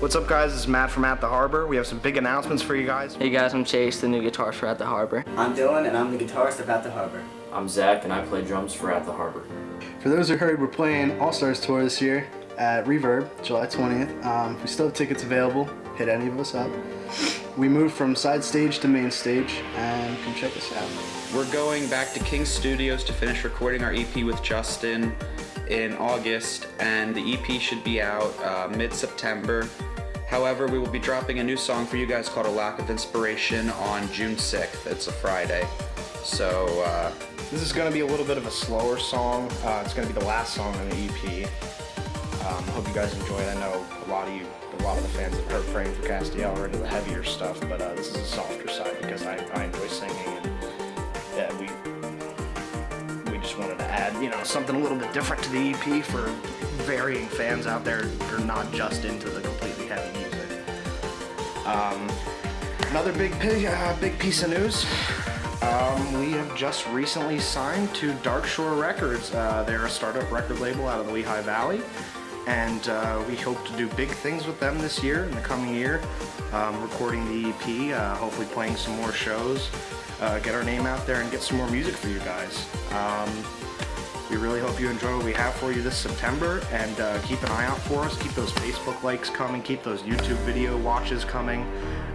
What's up guys, this is Matt from At the Harbor. We have some big announcements for you guys. Hey guys, I'm Chase, the new guitarist for At the Harbor. I'm Dylan, and I'm the guitarist of At the Harbor. I'm Zach, and I play drums for At the Harbor. For those who heard, we're playing All Stars Tour this year at Reverb, July 20th. Um, we still have tickets available. Hit any of us up. We moved from side stage to main stage, and come check us out. We're going back to King Studios to finish recording our EP with Justin in August, and the EP should be out uh, mid-September. However, we will be dropping a new song for you guys called A Lack of Inspiration on June 6th. It's a Friday. So, uh, This is going to be a little bit of a slower song. Uh, it's going to be the last song on the EP. Um, hope you guys enjoy it. I know a lot of you, a lot of the fans have heard Praying for Castiel are into the heavier stuff, but uh, this is a softer side because wanted to add, you know, something a little bit different to the EP for varying fans out there who are not just into the completely heavy music. Um, another big, uh, big piece of news. Um, we have just recently signed to Dark Shore Records. Uh, they're a startup record label out of the Lehigh Valley, and uh, we hope to do big things with them this year, in the coming year. Um, recording the EP, uh, hopefully playing some more shows, uh, get our name out there, and get some more music for you guys. Um, we really hope you enjoy what we have for you this September, and uh, keep an eye out for us. Keep those Facebook likes coming, keep those YouTube video watches coming.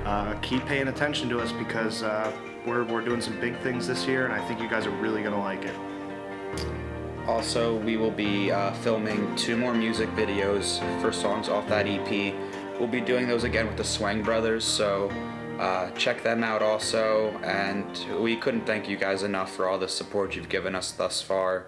Uh, keep paying attention to us because uh, we're, we're doing some big things this year, and I think you guys are really going to like it. Also, we will be uh, filming two more music videos for songs off that EP. We'll be doing those again with the Swang Brothers, so uh, check them out also. And we couldn't thank you guys enough for all the support you've given us thus far.